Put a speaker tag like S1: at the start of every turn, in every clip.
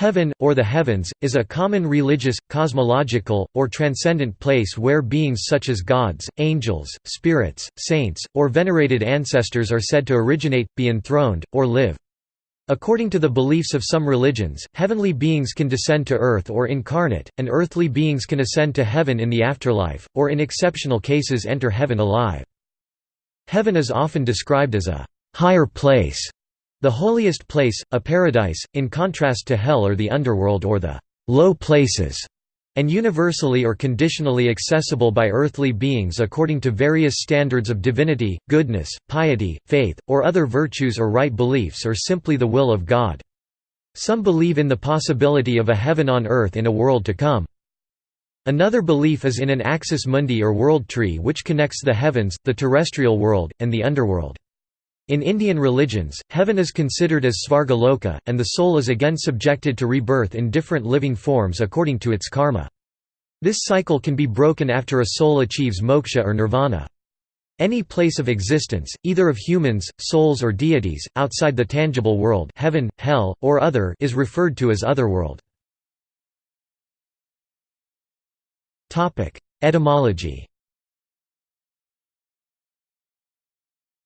S1: Heaven, or the heavens, is a common religious, cosmological, or transcendent place where beings such as gods, angels, spirits, saints, or venerated ancestors are said to originate, be enthroned, or live. According to the beliefs of some religions, heavenly beings can descend to earth or incarnate, and earthly beings can ascend to heaven in the afterlife, or in exceptional cases enter heaven alive. Heaven is often described as a higher place the holiest place, a paradise, in contrast to hell or the underworld or the low places, and universally or conditionally accessible by earthly beings according to various standards of divinity, goodness, piety, faith, or other virtues or right beliefs or simply the will of God. Some believe in the possibility of a heaven on earth in a world to come. Another belief is in an axis mundi or world tree which connects the heavens, the terrestrial world, and the underworld. In Indian religions, heaven is considered as Svargaloka, and the soul is again subjected to rebirth in different living forms according to its karma. This cycle can be broken after a soul achieves moksha or nirvana. Any place of existence, either of humans, souls or deities, outside the tangible world heaven, hell, or other is referred to as otherworld. Etymology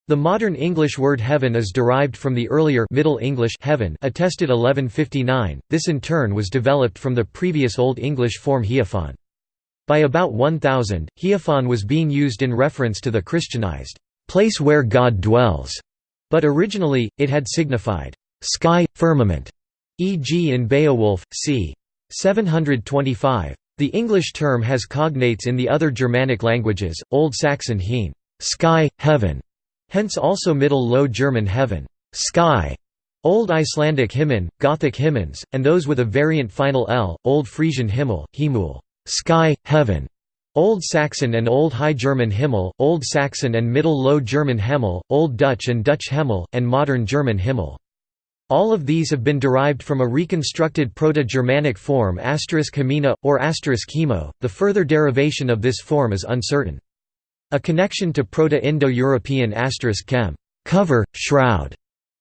S1: The modern English word heaven is derived from the earlier Middle English heaven attested 1159. This in turn was developed from the previous Old English form heofon. By about 1000, heofon was being used in reference to the Christianized place where God dwells, but originally it had signified sky, firmament, e.g. in Beowulf, c. 725. The English term has cognates in the other Germanic languages, Old Saxon heen, sky, heaven, Hence also Middle Low German heaven sky", Old Icelandic himmen, Gothic himens, and those with a variant final l, Old Frisian himmel, himul sky, heaven", Old Saxon and Old High German Himmel, Old Saxon and Middle Low German Hemmel, Old Dutch and Dutch Hemmel, and Modern German Himmel. All of these have been derived from a reconstructed Proto-Germanic form *hemina, or *hemo. The further derivation of this form is uncertain. A connection to Proto-Indo-European asterisk chem cover, shroud,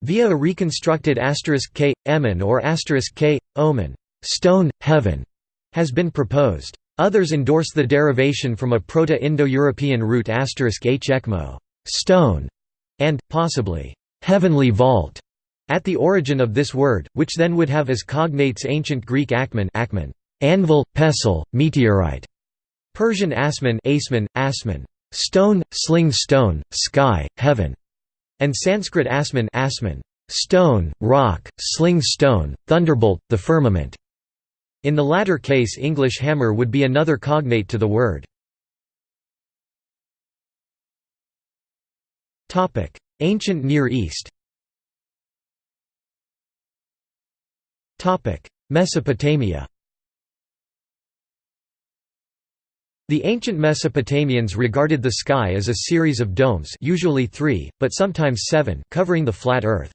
S1: via a reconstructed asterisk k, emin or asterisk k, omen stone, heaven, has been proposed. Others endorse the derivation from a Proto-Indo-European root asterisk h ekmo stone, and, possibly, heavenly vault, at the origin of this word, which then would have as cognates ancient Greek akmen, akman anvil, pestle, meteorite, Persian asman, asman, asman stone, sling stone, sky, heaven, and Sanskrit asman, asman stone, rock, sling stone, thunderbolt, the firmament. In the latter case English hammer would be another cognate to the word. Ancient Near East Mesopotamia The ancient Mesopotamians regarded the sky as a series of domes usually three, but sometimes seven covering the flat earth.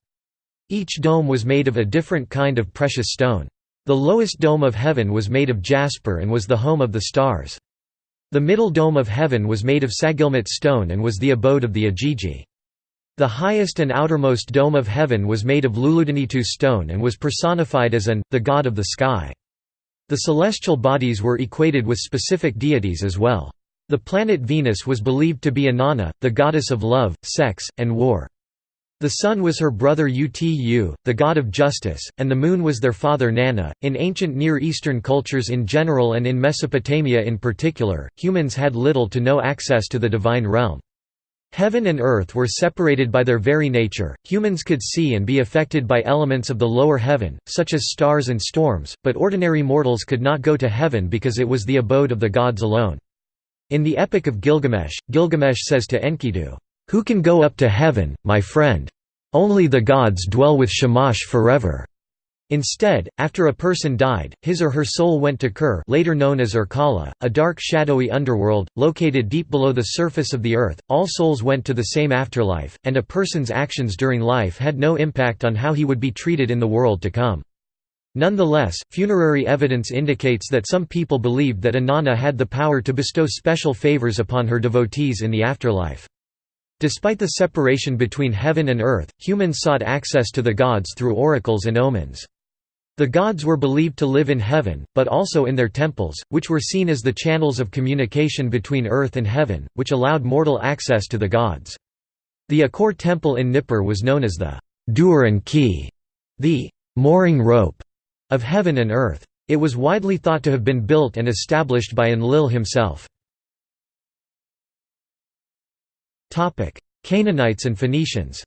S1: Each dome was made of a different kind of precious stone. The lowest dome of heaven was made of jasper and was the home of the stars. The middle dome of heaven was made of sagilmut stone and was the abode of the Igigi. The highest and outermost dome of heaven was made of Luludanitu stone and was personified as An, the god of the sky. The celestial bodies were equated with specific deities as well. The planet Venus was believed to be Inanna, the goddess of love, sex, and war. The sun was her brother Utu, the god of justice, and the moon was their father Nanna. In ancient Near Eastern cultures in general and in Mesopotamia in particular, humans had little to no access to the divine realm. Heaven and earth were separated by their very nature, humans could see and be affected by elements of the lower heaven, such as stars and storms, but ordinary mortals could not go to heaven because it was the abode of the gods alone. In the Epic of Gilgamesh, Gilgamesh says to Enkidu, "'Who can go up to heaven, my friend? Only the gods dwell with Shamash forever.' Instead, after a person died, his or her soul went to Kur later known as Irkalla, a dark shadowy underworld, located deep below the surface of the earth. All souls went to the same afterlife, and a person's actions during life had no impact on how he would be treated in the world to come. Nonetheless, funerary evidence indicates that some people believed that Inanna had the power to bestow special favors upon her devotees in the afterlife. Despite the separation between heaven and earth, humans sought access to the gods through oracles and omens. The gods were believed to live in heaven, but also in their temples, which were seen as the channels of communication between earth and heaven, which allowed mortal access to the gods. The Ekur temple in Nippur was known as the Duranki, the mooring rope of heaven and earth. It was widely thought to have been built and established by Enlil himself. Canaanites and Phoenicians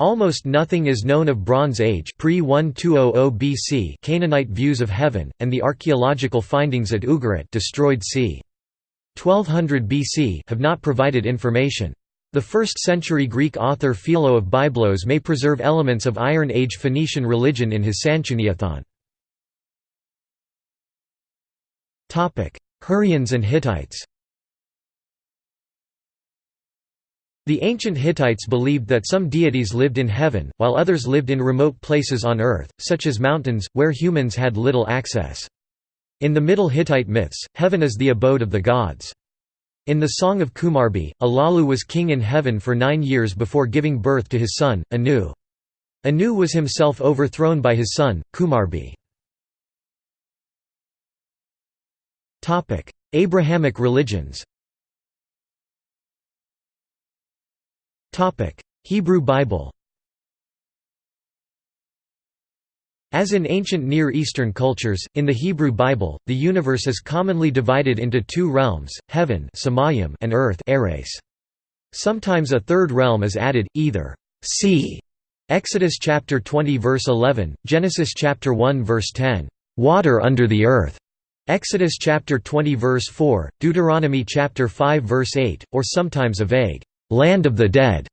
S1: Almost nothing is known of Bronze Age pre-1200 BC Canaanite views of heaven, and the archaeological findings at Ugarit destroyed c. 1200 BC have not provided information. The 1st-century Greek author Philo of Byblos may preserve elements of Iron Age Phoenician religion in his Sanchuniathon. Hurrians and Hittites The ancient Hittites believed that some deities lived in heaven, while others lived in remote places on earth, such as mountains, where humans had little access. In the Middle Hittite myths, heaven is the abode of the gods. In the Song of Kumarbi, Alalu was king in heaven for nine years before giving birth to his son, Anu. Anu was himself overthrown by his son, Kumarbi. Abrahamic religions Hebrew Bible. As in ancient Near Eastern cultures, in the Hebrew Bible, the universe is commonly divided into two realms, heaven and earth Sometimes a third realm is added, either sea Exodus chapter 20 verse 11, Genesis chapter 1 verse 10, water under the earth. Exodus chapter 20 verse 4, Deuteronomy chapter 5 verse 8, or sometimes a vague land of the dead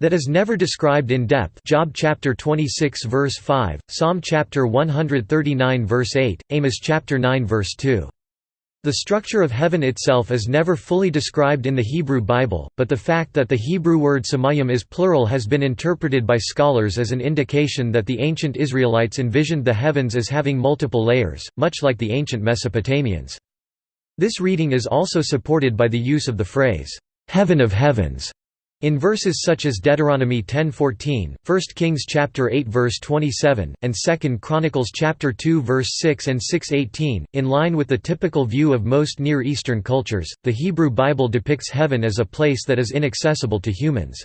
S1: that is never described in depth Job chapter 26 verse 5, Psalm chapter 139 verse 8, Amos chapter 9 verse 2. The structure of heaven itself is never fully described in the Hebrew Bible, but the fact that the Hebrew word samayim is plural has been interpreted by scholars as an indication that the ancient Israelites envisioned the heavens as having multiple layers, much like the ancient Mesopotamians. This reading is also supported by the use of the phrase, "'heaven of heavens' In verses such as Deuteronomy 10:14, 1 Kings chapter 8 verse 27, and 2 Chronicles chapter 2 verse 6 and 6:18, in line with the typical view of most Near Eastern cultures, the Hebrew Bible depicts heaven as a place that is inaccessible to humans.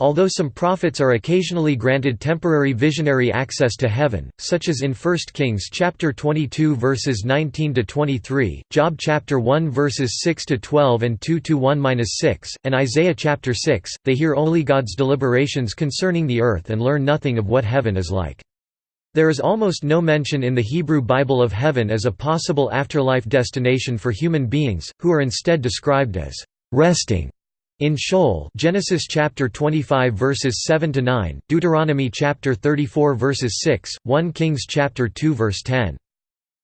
S1: Although some prophets are occasionally granted temporary visionary access to heaven, such as in 1 Kings chapter 22 verses 19 to 23, Job chapter 1 verses 6 to 12 and 2 to 1-6, and Isaiah chapter 6, they hear only God's deliberations concerning the earth and learn nothing of what heaven is like. There is almost no mention in the Hebrew Bible of heaven as a possible afterlife destination for human beings, who are instead described as resting in Sheol Genesis chapter 25 verses 7 to 9, Deuteronomy chapter 34 verses 6, 1 Kings chapter 2 verse 10.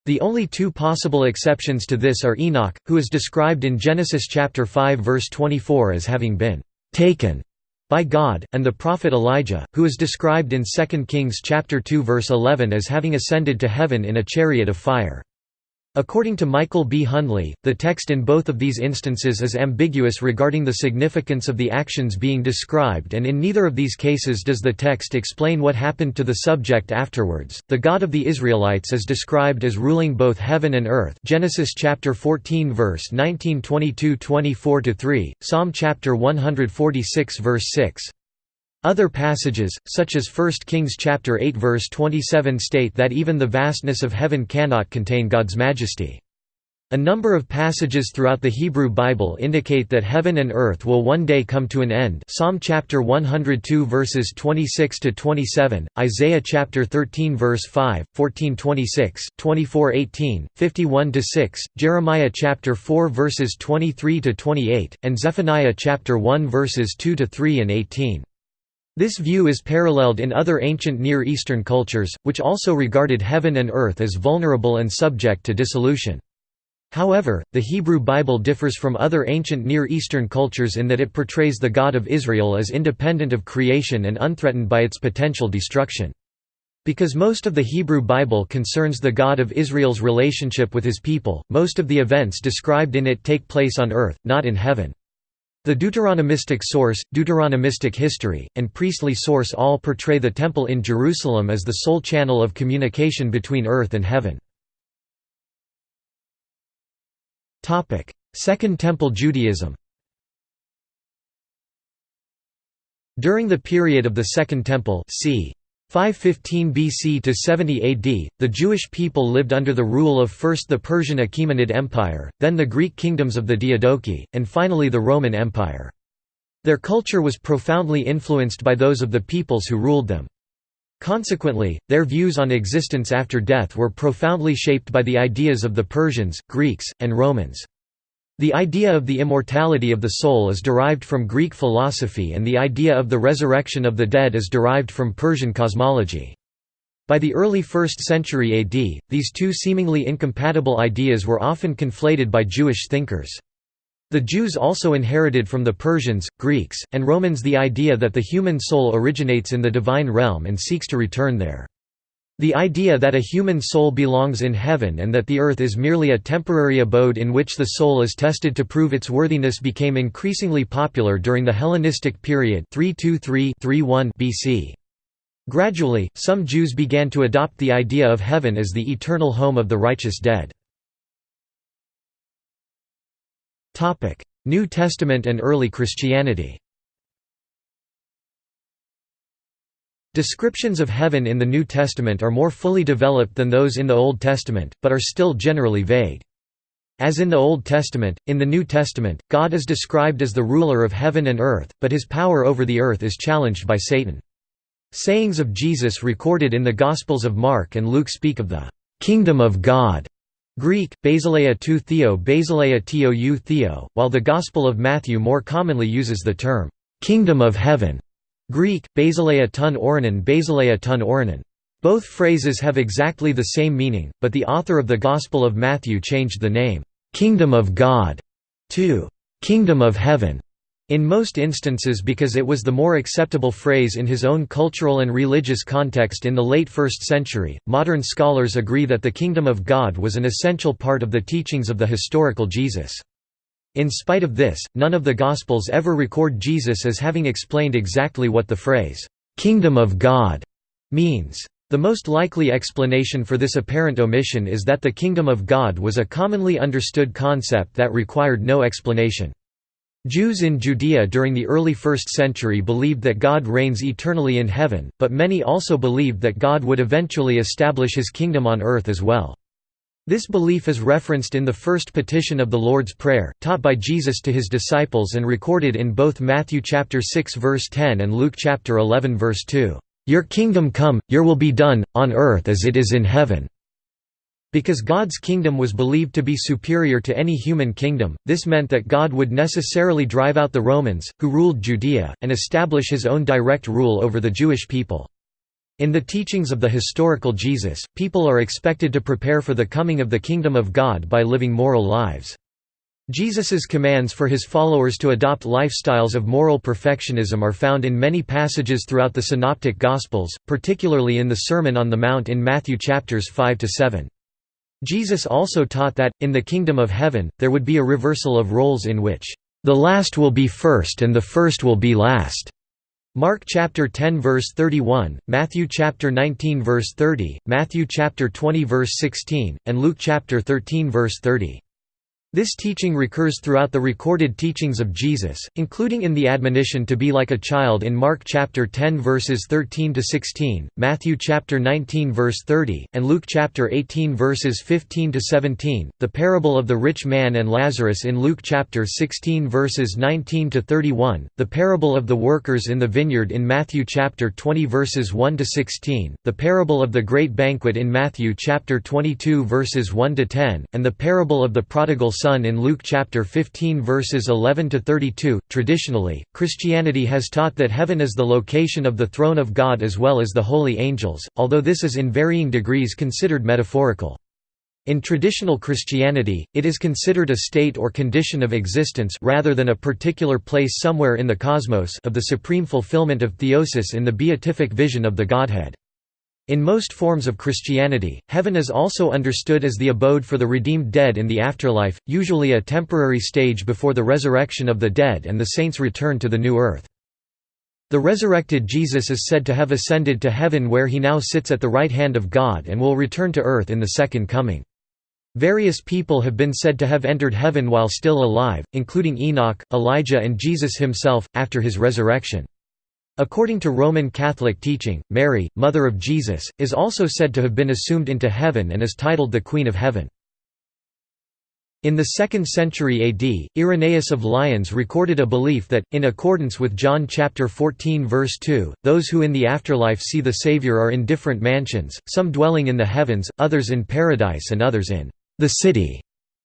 S1: The only two possible exceptions to this are Enoch, who is described in Genesis chapter 5 verse 24 as having been taken by God, and the prophet Elijah, who is described in 2 Kings chapter 2 verse 11 as having ascended to heaven in a chariot of fire. According to Michael B. Hundley, the text in both of these instances is ambiguous regarding the significance of the actions being described and in neither of these cases does the text explain what happened to the subject afterwards. The God of the Israelites is described as ruling both heaven and earth. Genesis chapter 14 verse 19 22-24 3, Psalm chapter 146 verse 6. Other passages, such as 1 Kings chapter 8 verse 27 state that even the vastness of heaven cannot contain God's majesty. A number of passages throughout the Hebrew Bible indicate that heaven and earth will one day come to an end. Psalm chapter 102 verses 26 to 27, Isaiah chapter 13 verse 5, 14:26, 24:18, 51 to 6, Jeremiah chapter 4 verses 23 to 28, and Zephaniah chapter 1 verses 2 to 3 and 18. This view is paralleled in other ancient Near Eastern cultures, which also regarded heaven and earth as vulnerable and subject to dissolution. However, the Hebrew Bible differs from other ancient Near Eastern cultures in that it portrays the God of Israel as independent of creation and unthreatened by its potential destruction. Because most of the Hebrew Bible concerns the God of Israel's relationship with his people, most of the events described in it take place on earth, not in heaven. The Deuteronomistic source, Deuteronomistic history, and priestly source all portray the Temple in Jerusalem as the sole channel of communication between earth and heaven. Second Temple Judaism During the period of the Second Temple c. 515 BC to 70 AD, the Jewish people lived under the rule of first the Persian Achaemenid Empire, then the Greek kingdoms of the Diadochi, and finally the Roman Empire. Their culture was profoundly influenced by those of the peoples who ruled them. Consequently, their views on existence after death were profoundly shaped by the ideas of the Persians, Greeks, and Romans. The idea of the immortality of the soul is derived from Greek philosophy and the idea of the resurrection of the dead is derived from Persian cosmology. By the early 1st century AD, these two seemingly incompatible ideas were often conflated by Jewish thinkers. The Jews also inherited from the Persians, Greeks, and Romans the idea that the human soul originates in the divine realm and seeks to return there. The idea that a human soul belongs in heaven and that the earth is merely a temporary abode in which the soul is tested to prove its worthiness became increasingly popular during the Hellenistic period 323–31 BC. Gradually, some Jews began to adopt the idea of heaven as the eternal home of the righteous dead. New Testament and early Christianity Descriptions of heaven in the New Testament are more fully developed than those in the Old Testament, but are still generally vague. As in the Old Testament, in the New Testament, God is described as the ruler of heaven and earth, but his power over the earth is challenged by Satan. Sayings of Jesus recorded in the Gospels of Mark and Luke speak of the «kingdom of God» Greek, basileia tou theo basileia tou theo, while the Gospel of Matthew more commonly uses the term «kingdom of heaven» Greek, basileia ton oranon basileia ton oranon. Both phrases have exactly the same meaning, but the author of the Gospel of Matthew changed the name, "'Kingdom of God' to "'Kingdom of Heaven' in most instances because it was the more acceptable phrase in his own cultural and religious context in the late 1st century. Modern scholars agree that the kingdom of God was an essential part of the teachings of the historical Jesus. In spite of this, none of the Gospels ever record Jesus as having explained exactly what the phrase, "'Kingdom of God' means. The most likely explanation for this apparent omission is that the kingdom of God was a commonly understood concept that required no explanation. Jews in Judea during the early 1st century believed that God reigns eternally in heaven, but many also believed that God would eventually establish his kingdom on earth as well. This belief is referenced in the first petition of the Lord's Prayer, taught by Jesus to his disciples and recorded in both Matthew chapter 6 verse 10 and Luke chapter 11 verse 2. Your kingdom come, your will be done, on earth as it is in heaven. Because God's kingdom was believed to be superior to any human kingdom, this meant that God would necessarily drive out the Romans, who ruled Judea, and establish his own direct rule over the Jewish people. In the teachings of the historical Jesus, people are expected to prepare for the coming of the kingdom of God by living moral lives. Jesus's commands for his followers to adopt lifestyles of moral perfectionism are found in many passages throughout the Synoptic Gospels, particularly in the Sermon on the Mount in Matthew chapters 5 to 7. Jesus also taught that, in the kingdom of heaven, there would be a reversal of roles in which, "...the last will be first and the first will be last." Mark chapter 10 verse 31, Matthew chapter 19 verse 30, Matthew chapter 20 verse 16, and Luke chapter 13 verse 30. This teaching recurs throughout the recorded teachings of Jesus, including in the admonition to be like a child in Mark chapter 10 verses 13 to 16, Matthew chapter 19 verse 30, and Luke chapter 18 verses 15 to 17, the parable of the rich man and Lazarus in Luke chapter 16 verses 19 to 31, the parable of the workers in the vineyard in Matthew chapter 20 verses 1 to 16, the parable of the great banquet in Matthew chapter 22 verses 1 to 10, and the parable of the prodigal Son in Luke chapter 15 verses 11 to 32. Traditionally, Christianity has taught that heaven is the location of the throne of God as well as the holy angels, although this is in varying degrees considered metaphorical. In traditional Christianity, it is considered a state or condition of existence rather than a particular place somewhere in the cosmos of the supreme fulfillment of theosis in the beatific vision of the Godhead. In most forms of Christianity, heaven is also understood as the abode for the redeemed dead in the afterlife, usually a temporary stage before the resurrection of the dead and the saints' return to the new earth. The resurrected Jesus is said to have ascended to heaven where he now sits at the right hand of God and will return to earth in the second coming. Various people have been said to have entered heaven while still alive, including Enoch, Elijah and Jesus himself, after his resurrection. According to Roman Catholic teaching, Mary, mother of Jesus, is also said to have been assumed into heaven and is titled the Queen of Heaven. In the 2nd century AD, Irenaeus of Lyons recorded a belief that, in accordance with John chapter 14 verse 2, those who in the afterlife see the Savior are in different mansions, some dwelling in the heavens, others in paradise and others in the city.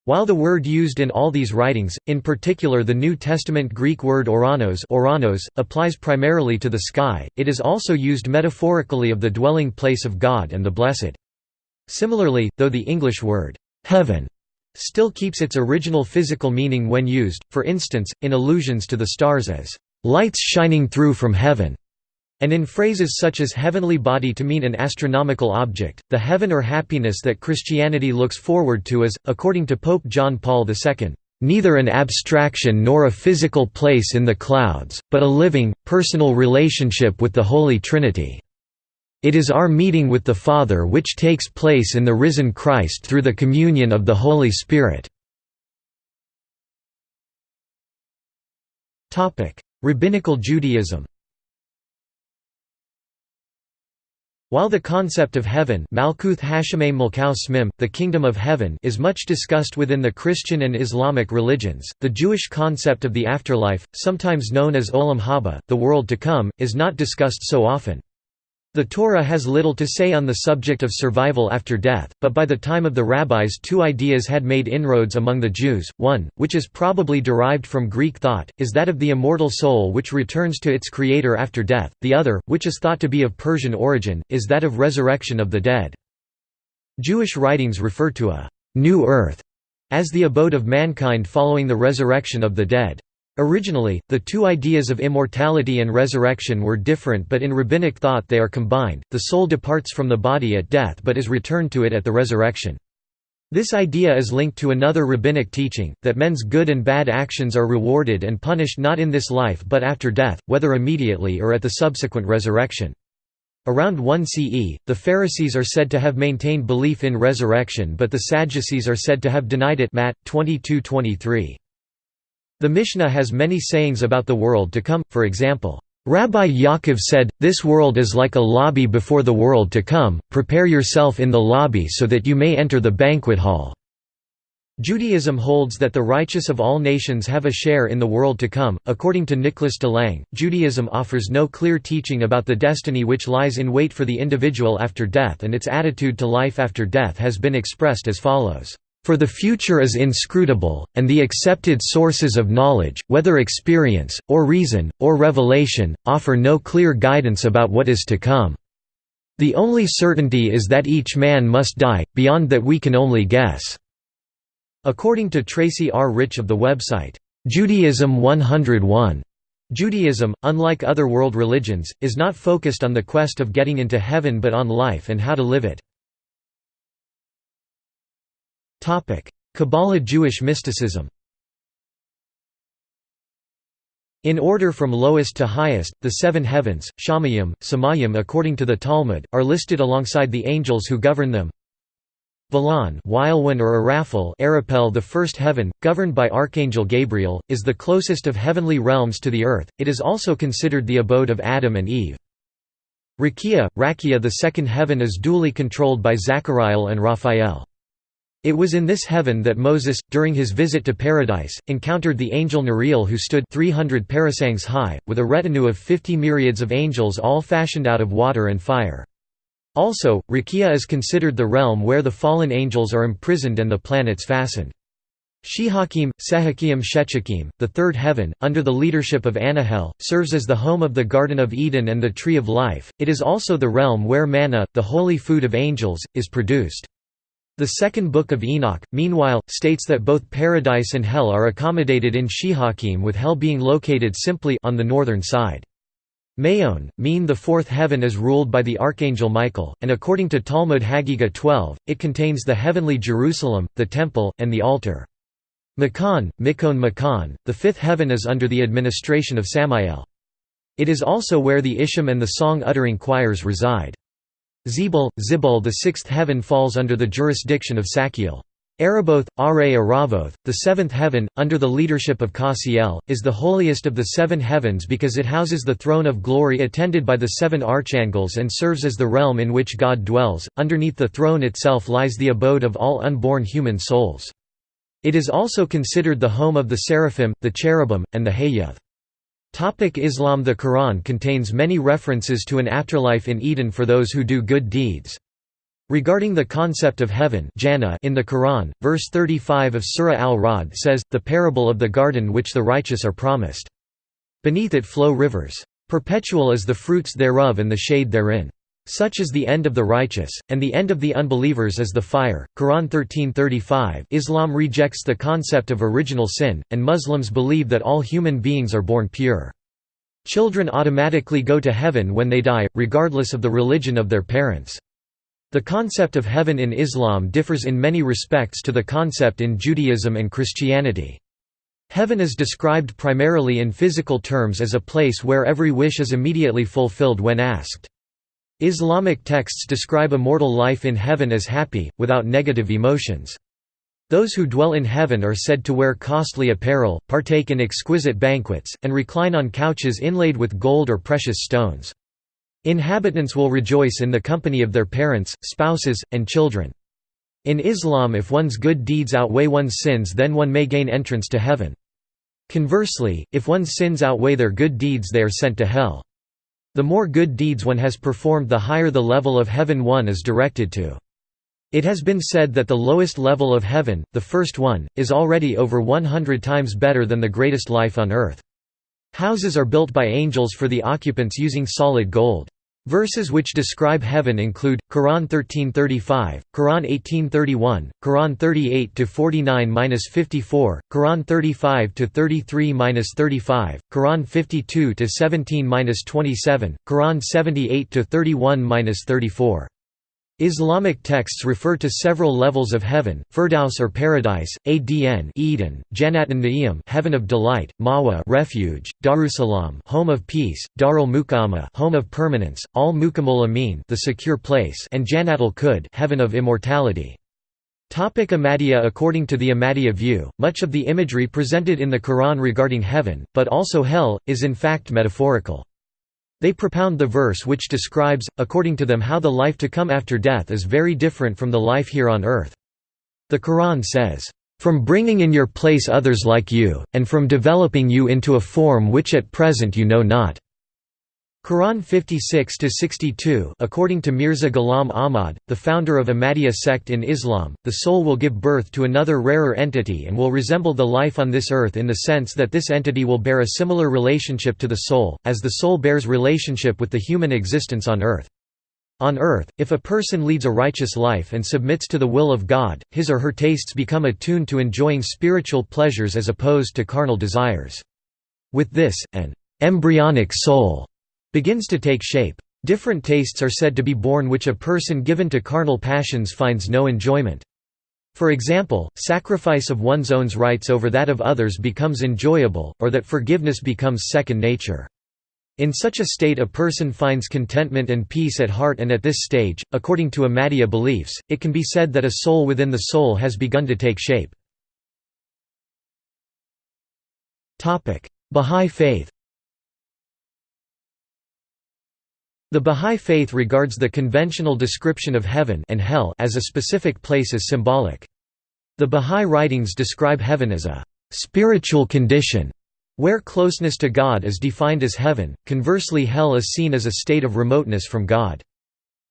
S1: While the word used in all these writings, in particular the New Testament Greek word oranos, oranos applies primarily to the sky, it is also used metaphorically of the dwelling place of God and the blessed. Similarly, though the English word heaven still keeps its original physical meaning when used, for instance, in allusions to the stars as lights shining through from heaven. And in phrases such as heavenly body to mean an astronomical object, the heaven or happiness that Christianity looks forward to is, according to Pope John Paul II, "...neither an abstraction nor a physical place in the clouds, but a living, personal relationship with the Holy Trinity. It is our meeting with the Father which takes place in the risen Christ through the communion of the Holy Spirit." Rabbinical Judaism While the concept of heaven the kingdom of heaven is much discussed within the Christian and Islamic religions, the Jewish concept of the afterlife, sometimes known as Olam Haba, the world to come, is not discussed so often. The Torah has little to say on the subject of survival after death, but by the time of the rabbis two ideas had made inroads among the Jews, one, which is probably derived from Greek thought, is that of the immortal soul which returns to its creator after death, the other, which is thought to be of Persian origin, is that of resurrection of the dead. Jewish writings refer to a «new earth» as the abode of mankind following the resurrection of the dead. Originally, the two ideas of immortality and resurrection were different but in rabbinic thought they are combined, the soul departs from the body at death but is returned to it at the resurrection. This idea is linked to another rabbinic teaching, that men's good and bad actions are rewarded and punished not in this life but after death, whether immediately or at the subsequent resurrection. Around 1 CE, the Pharisees are said to have maintained belief in resurrection but the Sadducees are said to have denied it Matt 22:23. The Mishnah has many sayings about the world to come, for example, Rabbi Yaakov said, This world is like a lobby before the world to come, prepare yourself in the lobby so that you may enter the banquet hall. Judaism holds that the righteous of all nations have a share in the world to come. According to Nicholas DeLange, Judaism offers no clear teaching about the destiny which lies in wait for the individual after death, and its attitude to life after death has been expressed as follows. For the future is inscrutable, and the accepted sources of knowledge, whether experience, or reason, or revelation, offer no clear guidance about what is to come. The only certainty is that each man must die, beyond that we can only guess." According to Tracy R. Rich of the website, Judaism 101, Judaism, unlike other world religions, is not focused on the quest of getting into heaven but on life and how to live it. Kabbalah Jewish mysticism In order from lowest to highest, the seven heavens, Shamayim, Samayim according to the Talmud, are listed alongside the angels who govern them. Valon Wilwan or Arafel Arapel the first heaven, governed by Archangel Gabriel, is the closest of heavenly realms to the earth, it is also considered the abode of Adam and Eve. Rakia, Rakia the second heaven is duly controlled by Zachariel and Raphael. It was in this heaven that Moses, during his visit to paradise, encountered the angel Neriel who stood 300 parasangs high, with a retinue of 50 myriads of angels all fashioned out of water and fire. Also, Rakia is considered the realm where the fallen angels are imprisoned and the planets fastened. Shehakim, Sehakim Shechakim, the third heaven, under the leadership of Anahel, serves as the home of the Garden of Eden and the Tree of Life, it is also the realm where manna, the holy food of angels, is produced. The second book of Enoch, meanwhile, states that both paradise and hell are accommodated in Shehakim with hell being located simply on the northern side. Mayon, mean the fourth heaven is ruled by the archangel Michael, and according to Talmud Hagiga 12, it contains the heavenly Jerusalem, the temple, and the altar. Makan, Mikon Makan, the fifth heaven is under the administration of Samael. It is also where the Ishim and the song-uttering choirs reside. Zebul, Zibul the sixth heaven falls under the jurisdiction of Sachiel. Araboth, Are Aravoth, the seventh heaven, under the leadership of Kasiel, is the holiest of the seven heavens because it houses the throne of glory attended by the seven archangels and serves as the realm in which God dwells. Underneath the throne itself lies the abode of all unborn human souls. It is also considered the home of the seraphim, the cherubim, and the Hayyath. Islam The Quran contains many references to an afterlife in Eden for those who do good deeds. Regarding the concept of heaven in the Quran, verse 35 of Surah Al-Ra'd says, the parable of the garden which the righteous are promised. Beneath it flow rivers. Perpetual is the fruits thereof and the shade therein. Such is the end of the righteous, and the end of the unbelievers is the fire. Quran 1335 Islam rejects the concept of original sin, and Muslims believe that all human beings are born pure. Children automatically go to heaven when they die, regardless of the religion of their parents. The concept of heaven in Islam differs in many respects to the concept in Judaism and Christianity. Heaven is described primarily in physical terms as a place where every wish is immediately fulfilled when asked. Islamic texts describe immortal life in heaven as happy, without negative emotions. Those who dwell in heaven are said to wear costly apparel, partake in exquisite banquets, and recline on couches inlaid with gold or precious stones. Inhabitants will rejoice in the company of their parents, spouses, and children. In Islam if one's good deeds outweigh one's sins then one may gain entrance to heaven. Conversely, if one's sins outweigh their good deeds they are sent to hell. The more good deeds one has performed the higher the level of heaven one is directed to. It has been said that the lowest level of heaven, the first one, is already over 100 times better than the greatest life on earth. Houses are built by angels for the occupants using solid gold. Verses which describe heaven include Quran 1335, Quran 1831, Quran 38 to 49-54, Quran 35 to 33-35, Quran 52 to 17-27, Quran 78 to 31-34. Islamic texts refer to several levels of heaven, Firdaus or paradise, Adn Eden, Jannatun Na'im heaven of delight, Mawa refuge, Darussalam home of peace, Darul Muqama home of permanence, Al Mukamul Amin the secure place and Jannatul Kud heaven of immortality. Topic Ahmadiyya According to the Ahmadiyya view, much of the imagery presented in the Quran regarding heaven, but also hell, is in fact metaphorical. They propound the verse which describes, according to them how the life to come after death is very different from the life here on earth. The Quran says, "...from bringing in your place others like you, and from developing you into a form which at present you know not." Quran 56-62 According to Mirza Ghulam Ahmad, the founder of Ahmadiyya sect in Islam, the soul will give birth to another rarer entity and will resemble the life on this earth in the sense that this entity will bear a similar relationship to the soul, as the soul bears relationship with the human existence on earth. On earth, if a person leads a righteous life and submits to the will of God, his or her tastes become attuned to enjoying spiritual pleasures as opposed to carnal desires. With this, an embryonic soul begins to take shape. Different tastes are said to be born which a person given to carnal passions finds no enjoyment. For example, sacrifice of one's own rights over that of others becomes enjoyable, or that forgiveness becomes second nature. In such a state a person finds contentment and peace at heart and at this stage, according to Ahmadiyya beliefs, it can be said that a soul within the soul has begun to take shape. Bahá'í Faith The Bahá'í Faith regards the conventional description of heaven and hell as a specific place as symbolic. The Bahá'í writings describe heaven as a «spiritual condition» where closeness to God is defined as heaven, conversely hell is seen as a state of remoteness from God.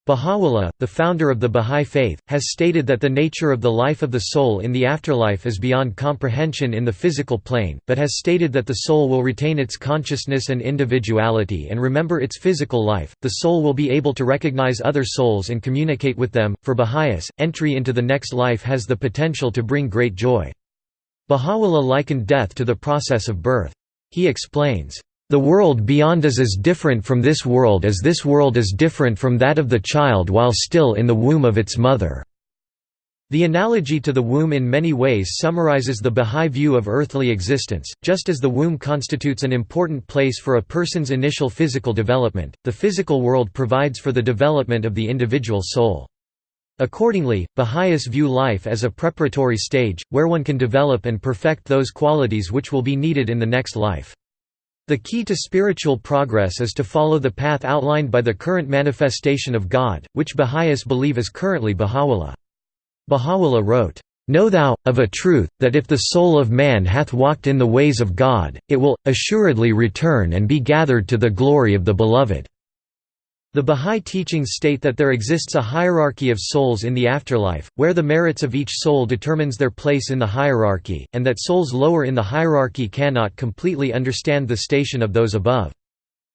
S1: Baha'u'llah, the founder of the Bahá'í Faith, has stated that the nature of the life of the soul in the afterlife is beyond comprehension in the physical plane, but has stated that the soul will retain its consciousness and individuality and remember its physical life. The soul will be able to recognize other souls and communicate with them. For Baha'is, entry into the next life has the potential to bring great joy. Baha'u'llah likened death to the process of birth. He explains, The world beyond is as different from this world as this world is different from that of the child while still in the womb of its mother." The analogy to the womb in many ways summarizes the Bahá'í view of earthly existence. Just as the womb constitutes an important place for a person's initial physical development, the physical world provides for the development of the individual soul. Accordingly, Baha'is view life as a preparatory stage, where one can develop and perfect those qualities which will be needed in the next life. The key to spiritual progress is to follow the path outlined by the current manifestation of God, which Baha'is believe is currently Baha'u'llah. Baha'u'llah wrote, Know thou, of a truth, that if the soul of man hath walked in the ways of God, it will, assuredly return and be gathered to the glory of the Beloved." The Bahá'í teachings state that there exists a hierarchy of souls in the afterlife, where the merits of each soul determines their place in the hierarchy, and that souls lower in the hierarchy cannot completely understand the station of those above.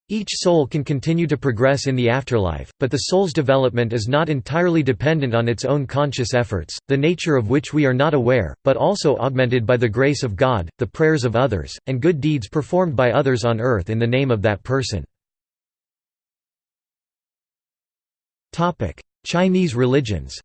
S1: Each soul can continue to progress in the afterlife, but the soul's development is not entirely dependent on its own conscious efforts, the nature of which we are not aware, but also augmented by the grace of God, the prayers of others, and good deeds performed by others on earth in the name of that person. Chinese religions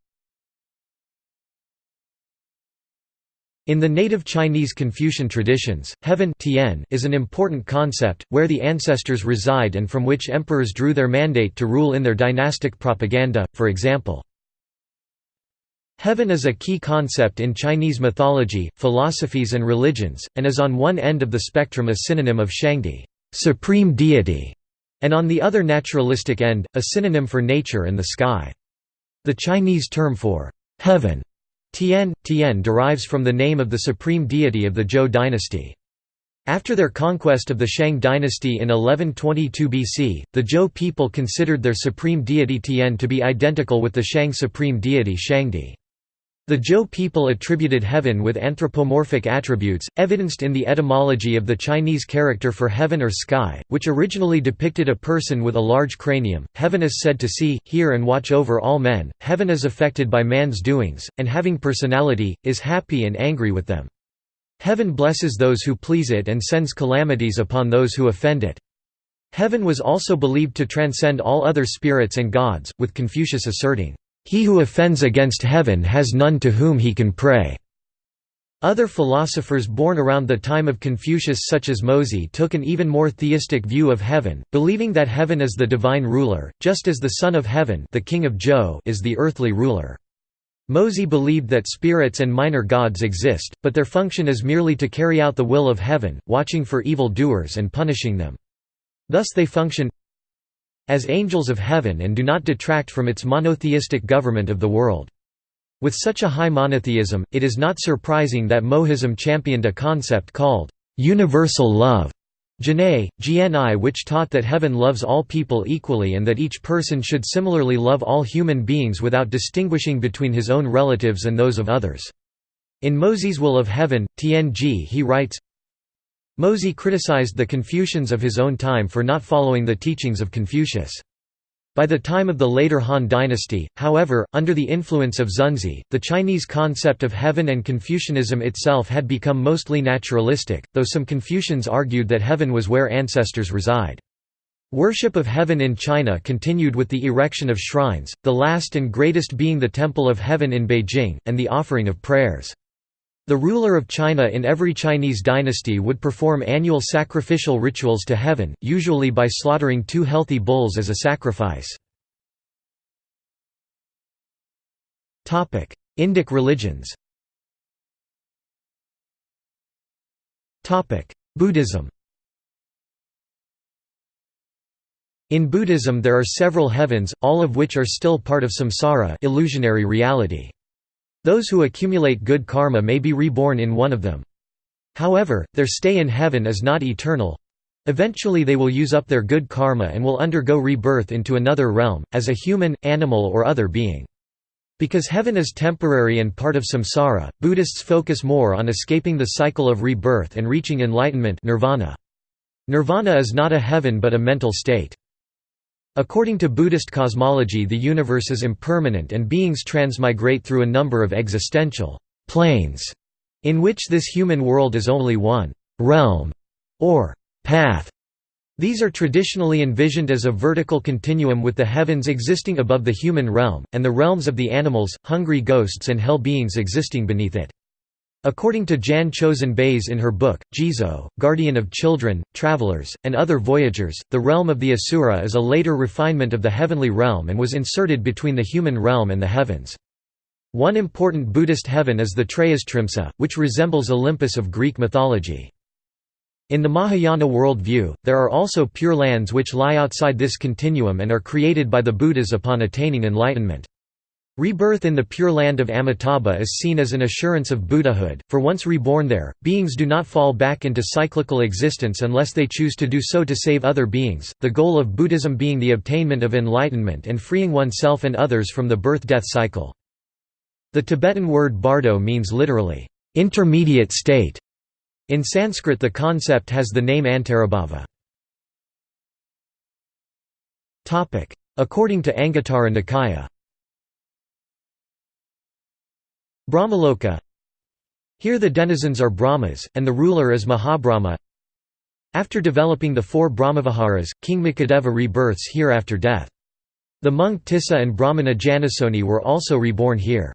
S1: In the native Chinese Confucian traditions, heaven tian is an important concept, where the ancestors reside and from which emperors drew their mandate to rule in their dynastic propaganda, for example. Heaven is a key concept in Chinese mythology, philosophies and religions, and is on one end of the spectrum a synonym of Shangdi supreme deity", and on the other naturalistic end, a synonym for nature and the sky. The Chinese term for heaven Tian, Tian derives from the name of the supreme deity of the Zhou dynasty. After their conquest of the Shang dynasty in 1122 BC, the Zhou people considered their supreme deity Tian to be identical with the Shang supreme deity Shangdi. The Zhou people attributed heaven with anthropomorphic attributes, evidenced in the etymology of the Chinese character for heaven or sky, which originally depicted a person with a large cranium. Heaven is said to see, hear, and watch over all men, heaven is affected by man's doings, and having personality, is happy and angry with them. Heaven blesses those who please it and sends calamities upon those who offend it. Heaven was also believed to transcend all other spirits and gods, with Confucius asserting, he who offends against heaven has none to whom he can pray." Other philosophers born around the time of Confucius such as Mozi took an even more theistic view of heaven, believing that heaven is the divine ruler, just as the Son of Heaven the King of Zhou is the earthly ruler. Mozi believed that spirits and minor gods exist, but their function is merely to carry out the will of heaven, watching for evil doers and punishing them. Thus they function as angels of heaven and do not detract from its monotheistic government of the world. With such a high monotheism, it is not surprising that Mohism championed a concept called universal love Gni which taught that heaven loves all people equally and that each person should similarly love all human beings without distinguishing between his own relatives and those of others. In Mozi's Will of Heaven, Tng he writes, Mozi criticized the Confucians of his own time for not following the teachings of Confucius. By the time of the later Han dynasty, however, under the influence of Xunzi, the Chinese concept of heaven and Confucianism itself had become mostly naturalistic, though some Confucians argued that heaven was where ancestors reside. Worship of heaven in China continued with the erection of shrines, the last and greatest being the Temple of Heaven in Beijing, and the offering of prayers. The ruler of China in every Chinese dynasty would perform annual sacrificial rituals to heaven, usually by slaughtering two healthy bulls as a sacrifice. Indic religions Buddhism In Buddhism there are several heavens, all of which are still part of samsara illusionary reality. Those who accumulate good karma may be reborn in one of them. However, their stay in heaven is not eternal. Eventually they will use up their good karma and will undergo rebirth into another realm, as a human, animal or other being. Because heaven is temporary and part of samsara, Buddhists focus more on escaping the cycle of rebirth and reaching enlightenment nirvana. Nirvana is not a heaven but a mental state. According to Buddhist cosmology the universe is impermanent and beings transmigrate through a number of existential planes, in which this human world is only one realm or path. These are traditionally envisioned as a vertical continuum with the heavens existing above the human realm, and the realms of the animals, hungry ghosts and hell beings existing beneath it. According to Jan Chozen Bays in her book, Jizo, Guardian of Children, Travelers, and Other Voyagers, the realm of the Asura is a later refinement of the heavenly realm and was inserted between the human realm and the heavens. One important Buddhist heaven is the Trayastrimsa, which resembles Olympus of Greek mythology. In the Mahayana worldview, there are also pure lands which lie outside this continuum and are created by the Buddhas upon attaining enlightenment. Rebirth in the Pure Land of Amitabha is seen as an assurance of Buddhahood, for once reborn there, beings do not fall back into cyclical existence unless they choose to do so to save other beings, the goal of Buddhism being the obtainment of enlightenment and freeing oneself and others from the birth-death cycle. The Tibetan word bardo means literally, intermediate state, in Sanskrit the concept has the name Antarabhava. According to Anguttara Nikaya Brahmaloka Here the denizens are Brahmas, and the ruler is Mahabrahma After developing the four Brahmaviharas, King Makhadeva rebirths here after death. The monk Tissa and Brahmana Janasoni were also reborn here.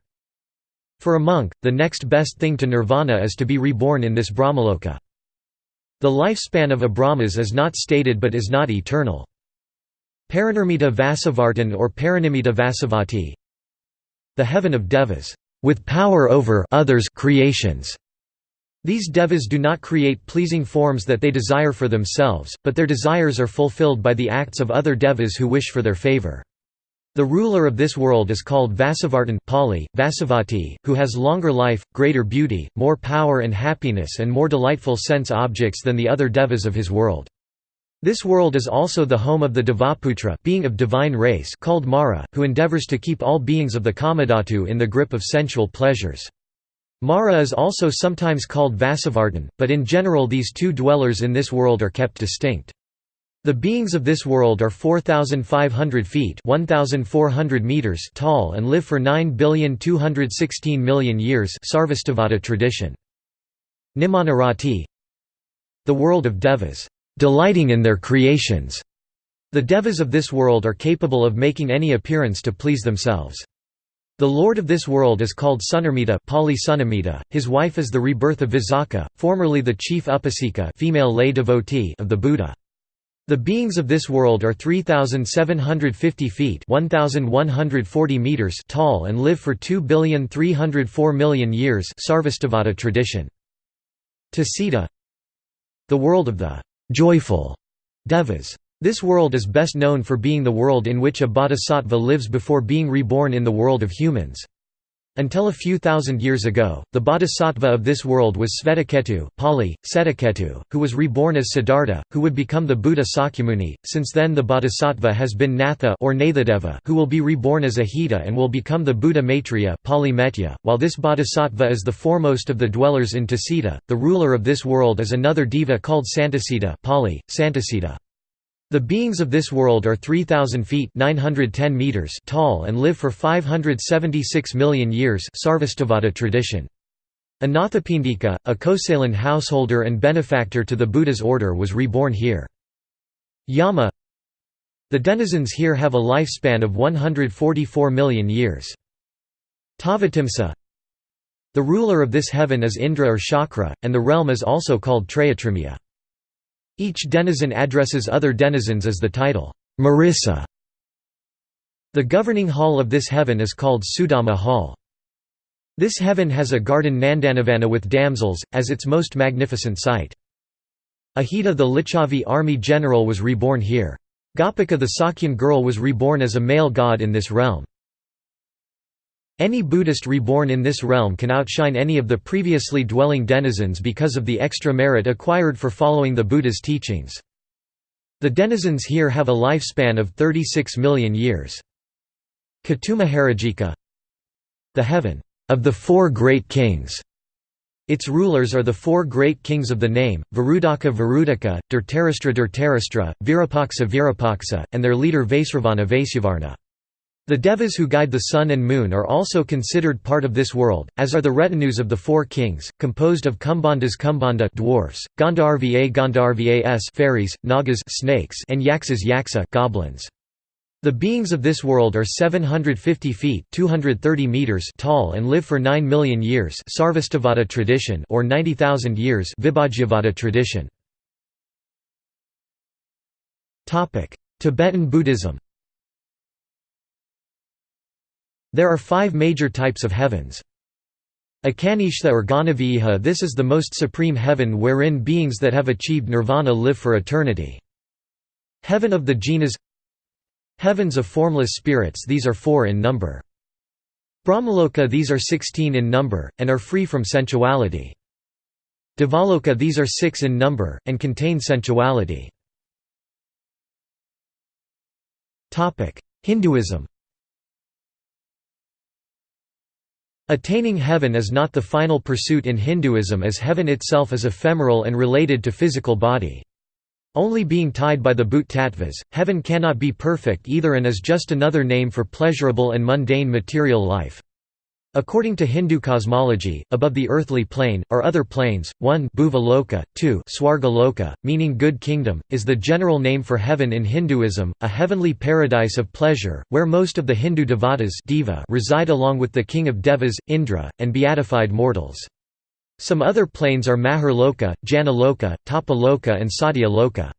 S1: For a monk, the next best thing to nirvana is to be reborn in this brahmaloka. The lifespan of a brahmas is not stated but is not eternal. Paranirmita Vasavartin or Paranimmita Vasavatti The heaven of devas, with power over others creations. These devas do not create pleasing forms that they desire for themselves, but their desires are fulfilled by the acts of other devas who wish for their favor. The ruler of this world is called Vasavartin Pali, Vasavatti, who has longer life, greater beauty, more power and happiness and more delightful sense objects than the other devas of his world. This world is also the home of the Devaputra being of divine race called Mara, who endeavors to keep all beings of the Kamadhatu in the grip of sensual pleasures. Mara is also sometimes called Vasavartin, but in general these two dwellers in this world are kept distinct. The beings of this world are 4,500 feet 1,400 meters tall and live for 9,216,000,000 years Sarvastivada tradition. Nirmanarati The world of devas, "...delighting in their creations." The devas of this world are capable of making any appearance to please themselves. The lord of this world is called Sunirmita Pali Sunimmita. His wife is the rebirth of Visakha, formerly the chief upasika female lay devotee of the Buddha. The beings of this world are 3,750 feet 1,140 meters tall and live for 2,304,000,000 years Sarvastivada tradition. Tusita The world of the «joyful» devas. This world is best known for being the world in which a bodhisattva lives before being reborn in the world of humans. Until a few thousand years ago, the bodhisattva of this world was Svetaketu, Pali, Setaketu, who was reborn as Siddhartha, who would become the Buddha Sakyamuni. Since then the bodhisattva has been Natha or Nathadeva, who will be reborn as Ajita and will become the Buddha Maitreya, Pali Metteyya. While this bodhisattva is the foremost of the dwellers in Tusita, the ruler of this world is another deva called Santasita, Pali, Santasita. The beings of this world are 3,000 feet 910 meters tall and live for 576 million years Sarvastivada tradition. Anathapindika, a Kosalan householder and benefactor to the Buddha's order was reborn here. Yama The denizens here have a lifespan of 144 million years. Tavatimsa The ruler of this heaven is Indra or Shakra, and the realm is also called Trayastrimsa. Each denizen addresses other denizens as the title, Marissa. The governing hall of this heaven is called Sudhamma Hall. This heaven has a garden Nandanavana with damsels, as its most magnificent sight. Ajita the Licchavi army general was reborn here. Gopika the Sakyan girl was reborn as a male god in this realm. Any Buddhist reborn in this realm can outshine any of the previously dwelling denizens because of the extra merit acquired for following the Buddha's teachings. The denizens here have a lifespan of 36 million years. Caturmaharajika The heaven of the four great kings. Its rulers are the four great kings of the name, Varudaka Varudaka, Dhritarashtra Dhritarashtra, Virupaksa Virapaksa, and their leader Vaisravana Vaisyavarna. The devas who guide the sun and moon are also considered part of this world, as are the retinues of the four kings, composed of Kumbhandas Kumbhanda dwarfs, Gandharva Gandharvas fairies, Nagas snakes, and Yaksas Yaksa goblins. The beings of this world are 750 feet 230 meters tall and live for 9 million years Sarvastivada tradition or 90,000 years Vibhajyavada tradition. Tibetan Buddhism There are five major types of heavens. Akanishtha or Ghanavyuha this is the most supreme heaven wherein beings that have achieved nirvana live for eternity. Heaven of the jinas Heavens of formless spirits these are four in number. Brahmaloka these are sixteen in number, and are free from sensuality. Devaloka these are six in number, and contain sensuality. Hinduism Attaining heaven is not the final pursuit in Hinduism as heaven itself is ephemeral and related to physical body. Only being tied by the Bhut tattvas, heaven cannot be perfect either and is just another name for pleasurable and mundane material life. According to Hindu cosmology, above the earthly plane, are other planes, 1 Bhuvaloka, 2 Swargaloka, meaning good kingdom, is the general name for heaven in Hinduism, a heavenly paradise of pleasure, where most of the Hindu devatas Deva reside along with the king of Devas, Indra, and beatified mortals. Some other planes are Mahar Loka, Jana Loka, Tapa Loka and Satya Loka.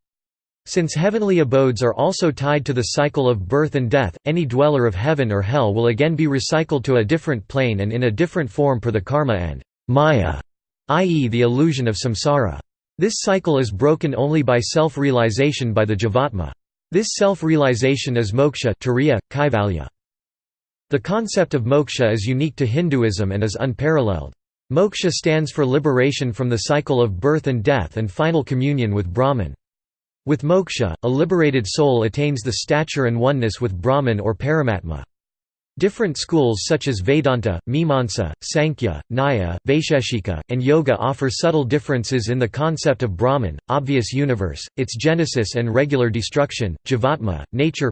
S1: Since heavenly abodes are also tied to the cycle of birth and death, any dweller of heaven or hell will again be recycled to a different plane and in a different form per the karma and maya, i.e. the illusion of samsara. This cycle is broken only by self-realization by the jivatma. This self-realization is moksha turiya, kaivalya. The concept of moksha is unique to Hinduism and is unparalleled. Moksha stands for liberation from the cycle of birth and death and final communion with Brahman. With moksha, a liberated soul attains the stature and oneness with Brahman or Paramatma. Different schools such as Vedanta, Mimamsa, Sankhya, Nyaya, Vaisheshika, and Yoga offer subtle differences in the concept of Brahman, obvious universe, its genesis and regular destruction, jivatma, nature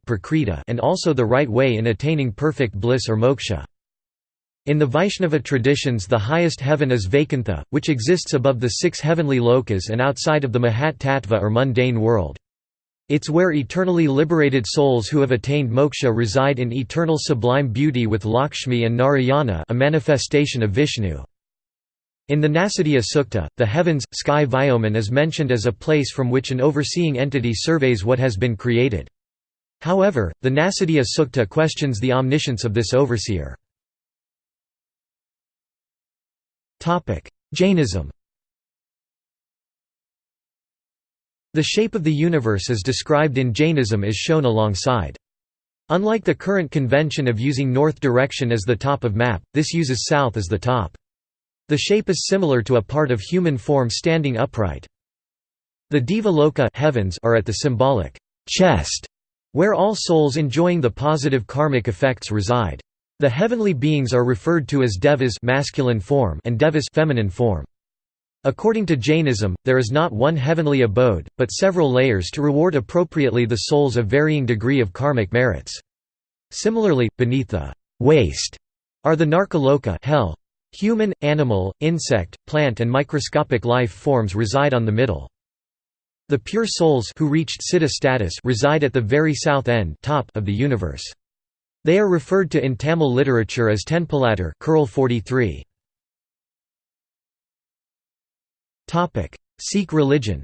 S1: and also the right way in attaining perfect bliss or moksha. In the Vaishnava traditions the highest heaven is Vaikuntha, which exists above the six heavenly lokas and outside of the Mahat Tattva or mundane world. It's where eternally liberated souls who have attained moksha reside in eternal sublime beauty with Lakshmi and Narayana a manifestation of Vishnu. In the Nasadiya Sukta, the heavens, sky Vyoman is mentioned as a place from which an overseeing entity surveys what has been created. However, the Nasadiya Sukta questions the omniscience of this overseer. Jainism The shape of the universe as described in Jainism is shown alongside. Unlike the current convention of using north direction as the top of map, this uses south as the top. The shape is similar to a part of human form standing upright. The Deva Loka heavens are at the symbolic chest, where all souls enjoying the positive karmic effects reside. The heavenly beings are referred to as devas masculine form and devas feminine form. According to Jainism, there is not one heavenly abode, but several layers to reward appropriately the souls of varying degree of karmic merits. Similarly, beneath the waste are the Narkaloka hell. Human, animal, insect, plant and microscopic life forms reside on the middle. The pure souls who reached siddha status reside at the very south end top of the universe. They are referred to in Tamil literature as Tenpulattar Kural 43. Topic: Sikh religion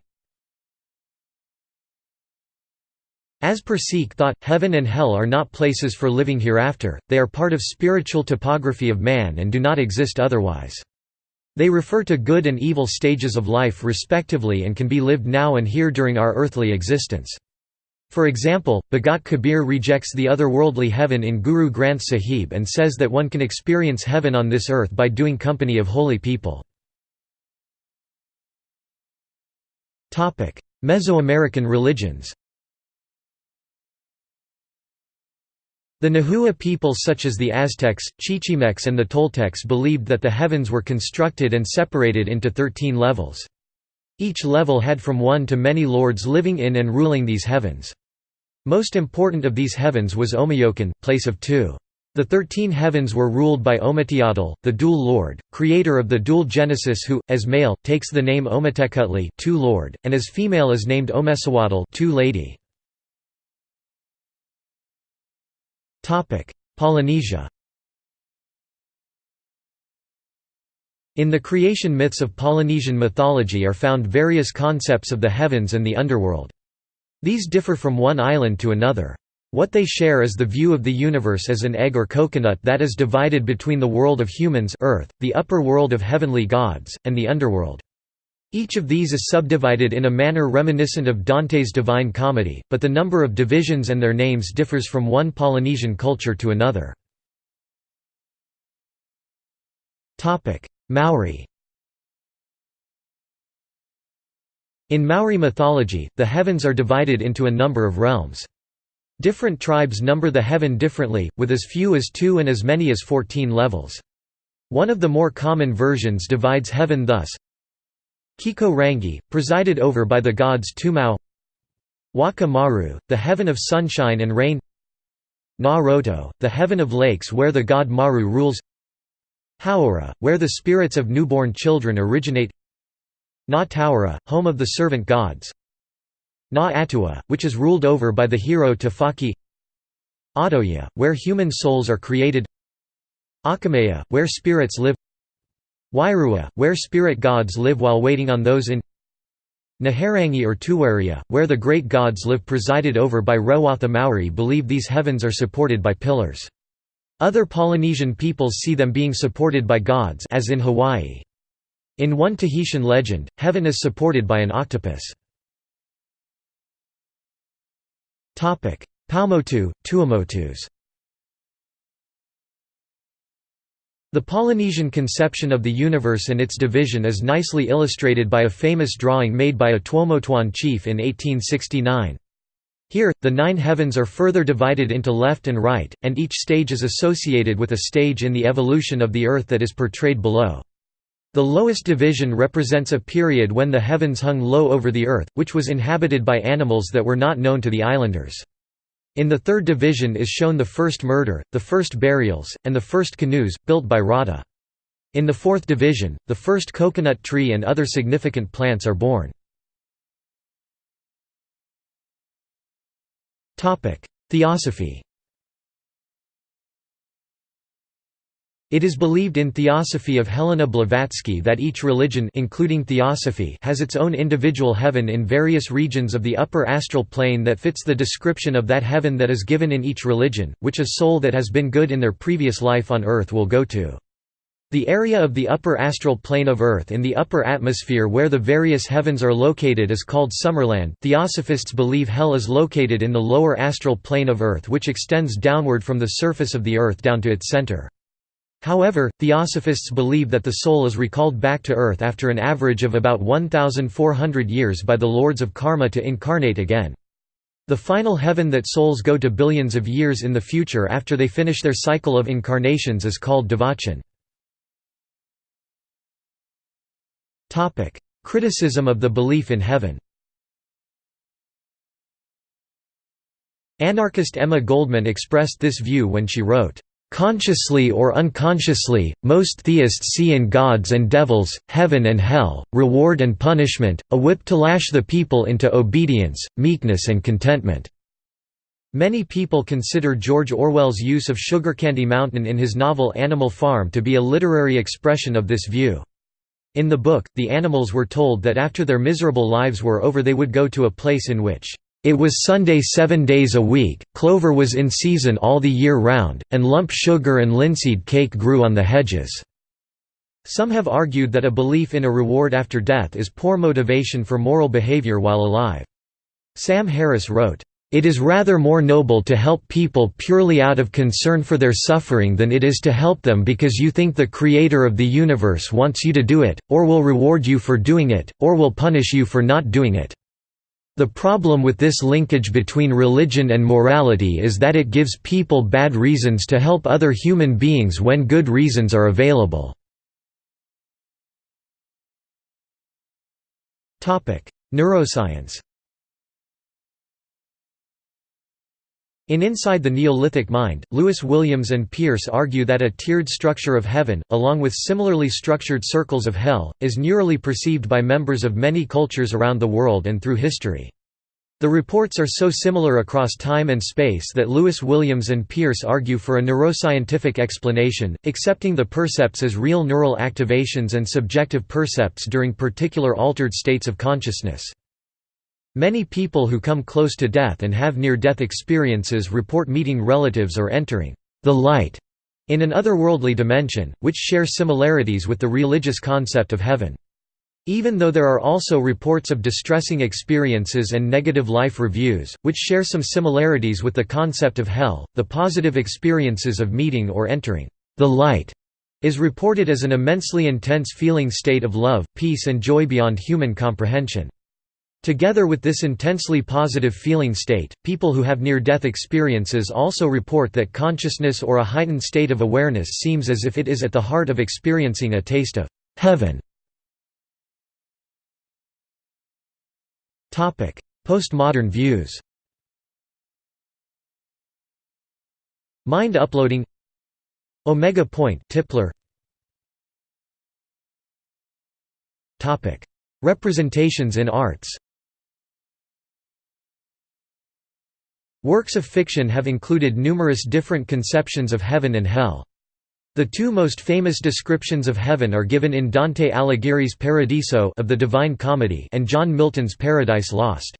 S1: As per Sikh thought, heaven and hell are not places for living hereafter, they are part of spiritual topography of man and do not exist otherwise. They refer to good and evil stages of life respectively and can be lived now and here during our earthly existence. For example, Bhagat Kabir rejects the otherworldly heaven in Guru Granth Sahib and says that one can experience heaven on this earth by doing company of holy people. Mesoamerican religions The Nahua peoples such as the Aztecs, Chichimecs and the Toltecs believed that the heavens were constructed and separated into thirteen levels. Each level had from one to many lords living in and ruling these heavens. Most important of these heavens was Omeyocan, place of two. The thirteen heavens were ruled by Ometeotl, the dual lord, creator of the dual Genesis who, as male, takes the name Ometecuhtli two lord, and as female is named Omecihuatl two lady. Polynesia In the creation myths of Polynesian mythology are found various concepts of the heavens and the underworld. These differ from one island to another. What they share is the view of the universe as an egg or coconut that is divided between the world of humans earth, the upper world of heavenly gods, and the underworld. Each of these is subdivided in a manner reminiscent of Dante's Divine Comedy, but the number of divisions and their names differs from one Polynesian culture to another. Maori. In Maori mythology, the heavens are divided into a number of realms. Different tribes number the heaven differently, with as few as two and as many as fourteen levels. One of the more common versions divides heaven thus. Kiko Rangi, presided over by the gods Toumau Waka Maru, the heaven of sunshine and rain. Na Roto, the heaven of lakes where the god Maru rules Hauora, where the spirits of newborn children originate. Na Tauira, home of the servant gods. Na Atua, which is ruled over by the hero Tawhaki. Autoia, where human souls are created. Aukumea, where spirits live. Wairua, where spirit gods live while waiting on those in. Naherangi or Tuwarea, where the great gods live presided over by Rewatha Maori believe these heavens are supported by pillars. Other Polynesian peoples see them being supported by gods as in Hawaii. In one Tahitian legend, heaven is supported by an octopus. Paumotu, Tuamotus The Polynesian conception of the universe and its division is nicely illustrated by a famous drawing made by a Tuamotuan chief in 1869. Here, the nine heavens are further divided into left and right, and each stage is associated with a stage in the evolution of the earth that is portrayed below. The lowest division represents a period when the heavens hung low over the earth, which was inhabited by animals that were not known to the islanders. In the third division is shown the first murder, the first burials, and the first canoes, built by Rata. In the fourth division, the first coconut tree and other significant plants are born. Theosophy It is believed in Theosophy of Helena Blavatsky that each religion including Theosophy has its own individual heaven in various regions of the upper astral plane that fits the description of that heaven that is given in each religion, which a soul that has been good in their previous life on earth will go to. The area of the upper astral plane of Earth in the upper atmosphere where the various heavens are located is called Summerland. Theosophists believe hell is located in the lower astral plane of Earth which extends downward from the surface of the Earth down to its center. However, theosophists believe that the soul is recalled back to earth after an average of about 1,400 years by the lords of karma to incarnate again. The final heaven that souls go to billions of years in the future after they finish their cycle of incarnations is called Devachan. Criticism of the belief in heaven Anarchist Emma Goldman expressed this view when she wrote, Consciously or unconsciously, most theists see in gods and devils, heaven and hell, reward and punishment, a whip to lash the people into obedience, meekness and contentment. Many people consider George Orwell's use of Sugar Candy Mountain in his novel Animal Farm to be a literary expression of this view. In the book, the animals were told that after their miserable lives were over they would go to a place in which it was Sunday seven days a week, clover was in season all the year round, and lump sugar and linseed cake grew on the hedges." Some have argued that a belief in a reward after death is poor motivation for moral behavior while alive. Sam Harris wrote, "...it is rather more noble to help people purely out of concern for their suffering than it is to help them because you think the Creator of the universe wants you to do it, or will reward you for doing it, or will punish you for not doing it." The problem with this linkage between religion and morality is that it gives people bad reasons to help other human beings when good reasons are available. Neuroscience In Inside the Neolithic Mind, Lewis Williams and Pearce argue that a tiered structure of heaven, along with similarly structured circles of hell, is neurally perceived by members of many cultures around the world and through history. The reports are so similar across time and space that Lewis Williams and Pearce argue for a neuroscientific explanation, accepting the percepts as real neural activations and subjective percepts during particular altered states of consciousness. Many people who come close to death and have near-death experiences report meeting relatives or entering the light in an otherworldly dimension, which share similarities with the religious concept of heaven. Even though there are also reports of distressing experiences and negative life reviews, which share some similarities with the concept of hell, the positive experiences of meeting or entering the light is reported as an immensely intense feeling state of love, peace and joy beyond human comprehension. Together with this intensely positive feeling state, people who have near-death experiences also report that consciousness or a heightened state of awareness seems as if it is at the heart of experiencing a taste of heaven. Postmodern views Mind uploading Omega Point Tipler Representations in arts Works of fiction have included numerous different conceptions of heaven and hell. The two most famous descriptions of heaven are given in Dante Alighieri's Paradiso of the Divine Comedy and John Milton's Paradise Lost.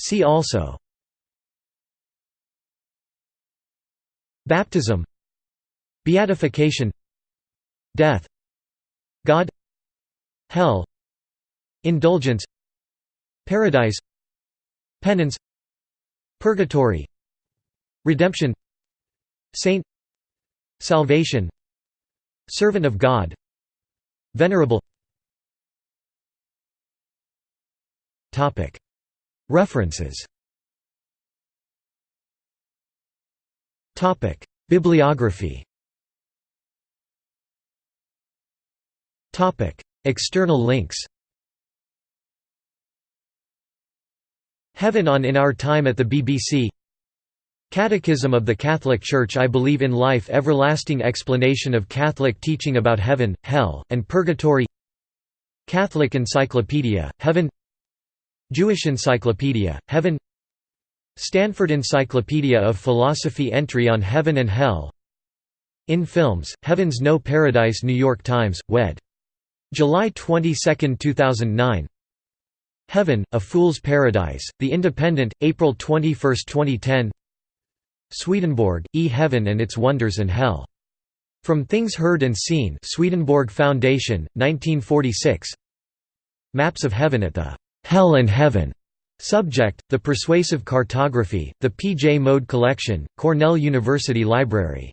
S1: See also. Baptism. Beatification. Death. God. Hell. Indulgence Paradise Penance Purgatory Redemption Saint Salvation Servant of God Venerable. References. Bibliography. External links Heaven on In Our Time at the BBC Catechism of the Catholic Church I believe in life everlasting explanation of Catholic teaching about heaven, hell, and purgatory. Catholic Encyclopedia, Heaven. Jewish Encyclopedia, Heaven. Stanford Encyclopedia of Philosophy entry on Heaven and Hell. In Films, Heaven's No Paradise New York Times, Wed. July 22, 2009 Heaven, A Fool's Paradise, The Independent, April 21, 2010 Swedenborg, E. Heaven and Its Wonders and Hell. From Things Heard and Seen Swedenborg Foundation, 1946 Maps of Heaven at the «Hell and Heaven» Subject, The Persuasive Cartography, The P. J. Mode Collection, Cornell University Library